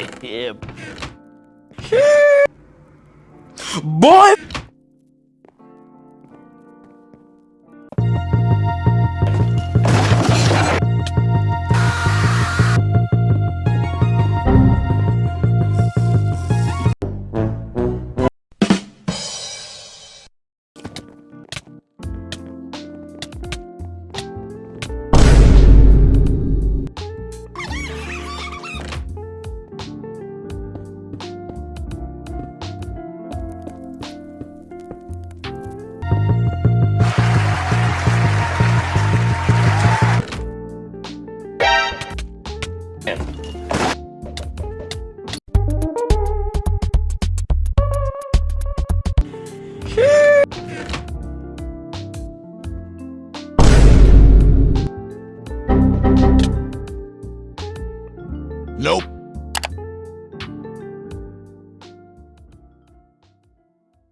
Yeah. Boy! him. Nope.